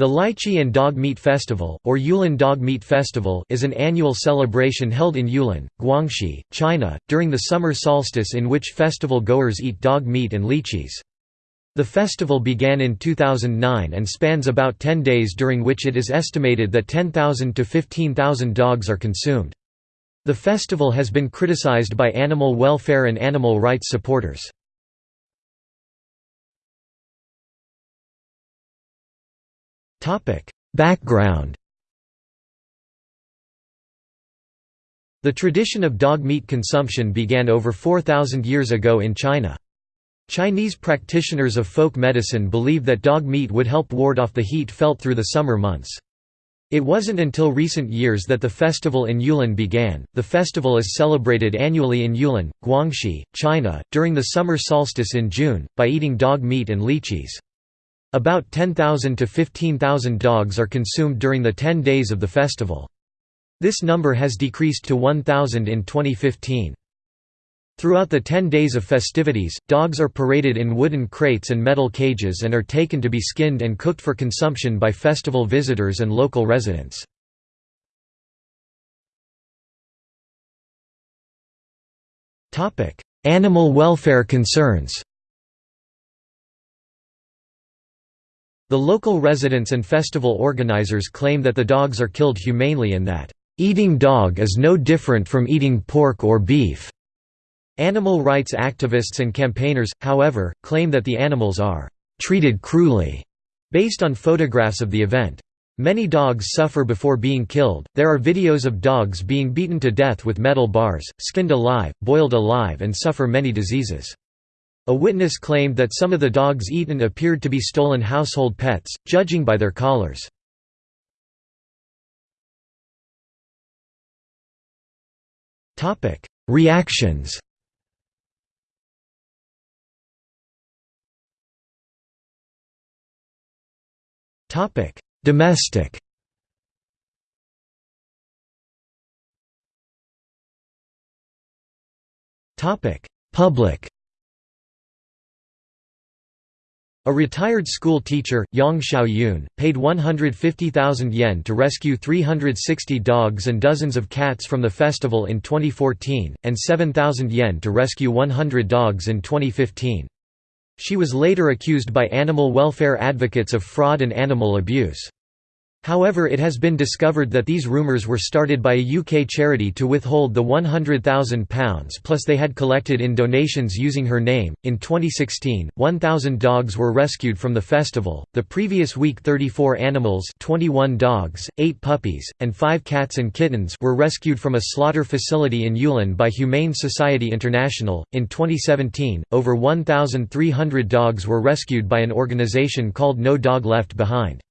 The Lychee and Dog Meat Festival, or Yulin Dog Meat Festival is an annual celebration held in Yulin, Guangxi, China, during the summer solstice in which festival goers eat dog meat and lychees. The festival began in 2009 and spans about 10 days during which it is estimated that 10,000 to 15,000 dogs are consumed. The festival has been criticized by animal welfare and animal rights supporters. Background The tradition of dog meat consumption began over 4,000 years ago in China. Chinese practitioners of folk medicine believe that dog meat would help ward off the heat felt through the summer months. It wasn't until recent years that the festival in Yulin began. The festival is celebrated annually in Yulin, Guangxi, China, during the summer solstice in June, by eating dog meat and lychees. About 10,000 to 15,000 dogs are consumed during the 10 days of the festival. This number has decreased to 1,000 in 2015. Throughout the 10 days of festivities, dogs are paraded in wooden crates and metal cages and are taken to be skinned and cooked for consumption by festival visitors and local residents. Animal welfare concerns The local residents and festival organizers claim that the dogs are killed humanely and that, "...eating dog is no different from eating pork or beef." Animal rights activists and campaigners, however, claim that the animals are "...treated cruelly," based on photographs of the event. Many dogs suffer before being killed. There are videos of dogs being beaten to death with metal bars, skinned alive, boiled alive, and suffer many diseases. A witness claimed that some of the dogs eaten appeared to be stolen household pets, judging by their collars. Reactions Domestic Public A retired school teacher, Yang Xiaoyun, paid 150,000 yen to rescue 360 dogs and dozens of cats from the festival in 2014, and 7,000 yen to rescue 100 dogs in 2015. She was later accused by animal welfare advocates of fraud and animal abuse. However it has been discovered that these rumours were started by a UK charity to withhold the £100,000 plus they had collected in donations using her name. In 2016, 1,000 dogs were rescued from the festival. The previous week 34 animals 21 dogs, 8 puppies, and 5 cats and kittens were rescued from a slaughter facility in Yulin by Humane Society International. In 2017, over 1,300 dogs were rescued by an organisation called No Dog Left Behind.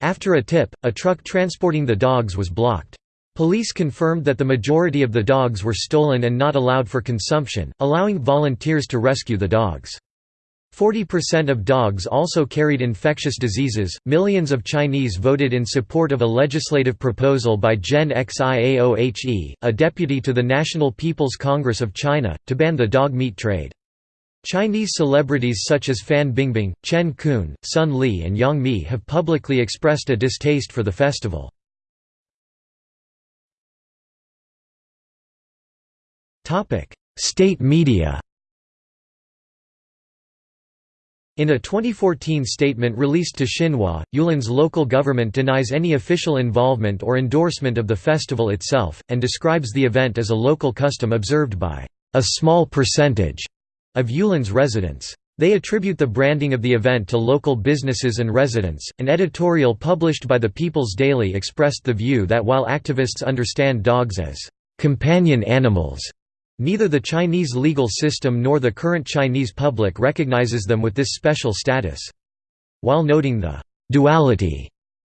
After a tip, a truck transporting the dogs was blocked. Police confirmed that the majority of the dogs were stolen and not allowed for consumption, allowing volunteers to rescue the dogs. 40% of dogs also carried infectious diseases. Millions of Chinese voted in support of a legislative proposal by Zhen Xiaohe, a deputy to the National People's Congress of China, to ban the dog meat trade. Chinese celebrities such as Fan Bingbing, Chen Kun, Sun Li and Yang Mi have publicly expressed a distaste for the festival. State media In a 2014 statement released to Xinhua, Yulin's local government denies any official involvement or endorsement of the festival itself, and describes the event as a local custom observed by a small percentage of Yulin's residents. They attribute the branding of the event to local businesses and residents. An editorial published by the People's Daily expressed the view that while activists understand dogs as companion animals, neither the Chinese legal system nor the current Chinese public recognizes them with this special status. While noting the duality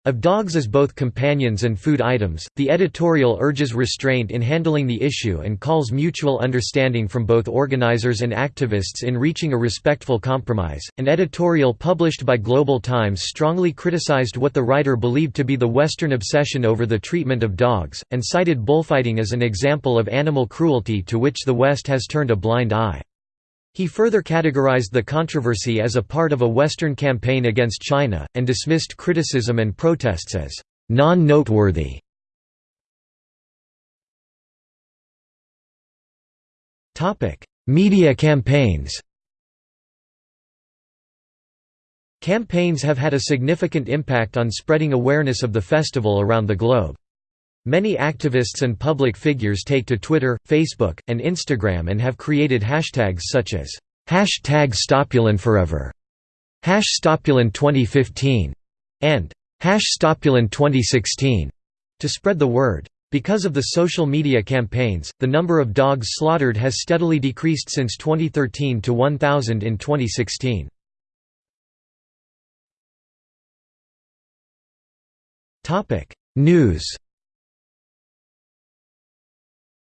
of dogs as both companions and food items, the editorial urges restraint in handling the issue and calls mutual understanding from both organizers and activists in reaching a respectful compromise. An editorial published by Global Times strongly criticized what the writer believed to be the Western obsession over the treatment of dogs, and cited bullfighting as an example of animal cruelty to which the West has turned a blind eye. He further categorized the controversy as a part of a Western campaign against China, and dismissed criticism and protests as non-noteworthy. Media campaigns Campaigns have had a significant impact on spreading awareness of the festival around the globe. Many activists and public figures take to Twitter, Facebook, and Instagram and have created hashtags such as hashtag StopYulinForever, hash StopYulin 2015, and hash StopYulin 2016 to spread the word. Because of the social media campaigns, the number of dogs slaughtered has steadily decreased since 2013 to 1,000 in 2016. News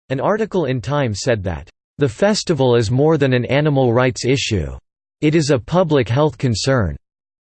An article in Time said that, "...the festival is more than an animal rights issue. It is a public health concern."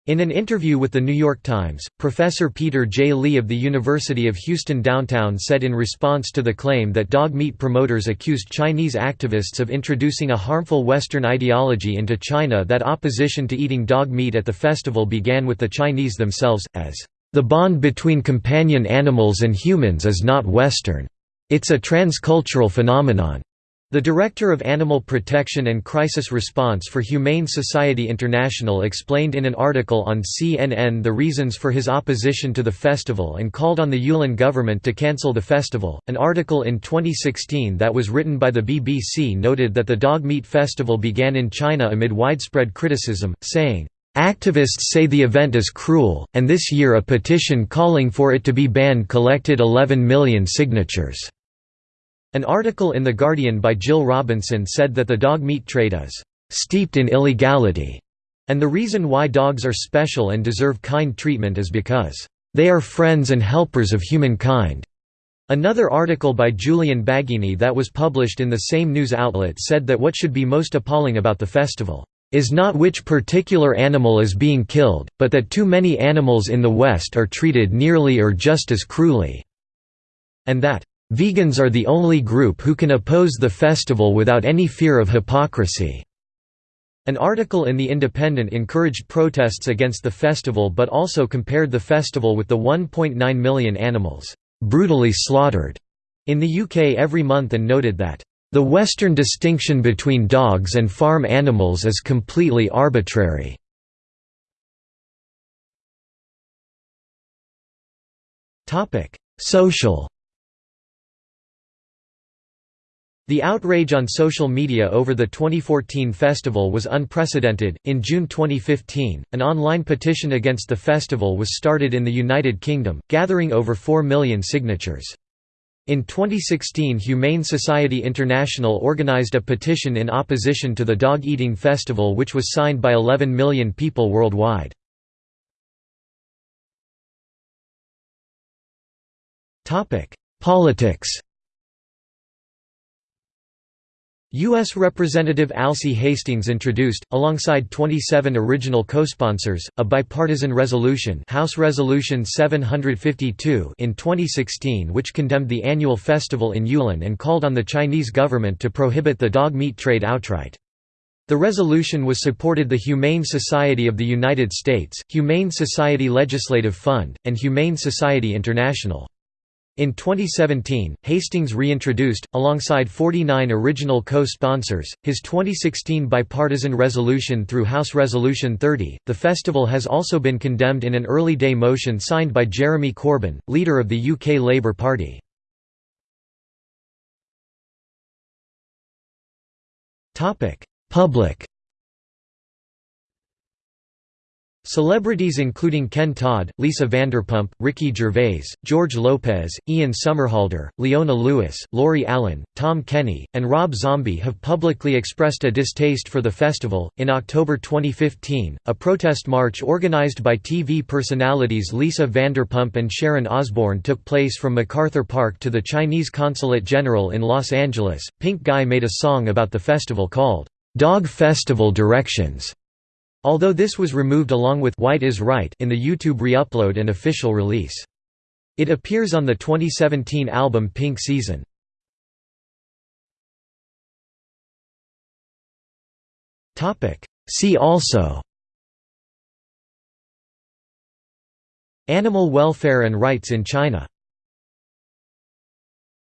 In an interview with The New York Times, Professor Peter J. Li of the University of Houston Downtown said in response to the claim that dog meat promoters accused Chinese activists of introducing a harmful Western ideology into China that opposition to eating dog meat at the festival began with the Chinese themselves, as, "...the bond between companion animals and humans is not Western." It's a transcultural phenomenon. The director of Animal Protection and Crisis Response for Humane Society International explained in an article on CNN the reasons for his opposition to the festival and called on the Yulin government to cancel the festival. An article in 2016 that was written by the BBC noted that the dog meat festival began in China amid widespread criticism, saying, Activists say the event is cruel, and this year a petition calling for it to be banned collected 11 million signatures. An article in The Guardian by Jill Robinson said that the dog meat trade is «steeped in illegality», and the reason why dogs are special and deserve kind treatment is because «they are friends and helpers of humankind». Another article by Julian Baggini that was published in the same news outlet said that what should be most appalling about the festival is not which particular animal is being killed, but that too many animals in the West are treated nearly or just as cruelly, and that Vegans are the only group who can oppose the festival without any fear of hypocrisy. An article in The Independent encouraged protests against the festival but also compared the festival with the 1.9 million animals, "...brutally slaughtered," in the UK every month and noted that, "...the Western distinction between dogs and farm animals is completely arbitrary." Social The outrage on social media over the 2014 festival was unprecedented. In June 2015, an online petition against the festival was started in the United Kingdom, gathering over 4 million signatures. In 2016 Humane Society International organized a petition in opposition to the dog-eating festival which was signed by 11 million people worldwide. Topic: Politics U.S. Representative Alcee Hastings introduced, alongside 27 original co-sponsors, a bipartisan resolution House Resolution 752 in 2016 which condemned the annual festival in Yulin and called on the Chinese government to prohibit the dog meat trade outright. The resolution was supported the Humane Society of the United States, Humane Society Legislative Fund, and Humane Society International. In 2017, Hastings reintroduced, alongside 49 original co-sponsors, his 2016 bipartisan resolution through House Resolution 30. The festival has also been condemned in an early day motion signed by Jeremy Corbyn, leader of the UK Labour Party. Public Celebrities including Ken Todd, Lisa Vanderpump, Ricky Gervais, George Lopez, Ian Somerhalder, Leona Lewis, Lori Allen, Tom Kenny, and Rob Zombie have publicly expressed a distaste for the festival. In October 2015, a protest march organized by TV personalities Lisa Vanderpump and Sharon Osbourne took place from MacArthur Park to the Chinese Consulate General in Los Angeles. Pink Guy made a song about the festival called Dog Festival Directions. Although this was removed along with White is Right in the YouTube re-upload and official release. It appears on the 2017 album Pink Season. See also Animal welfare and rights in China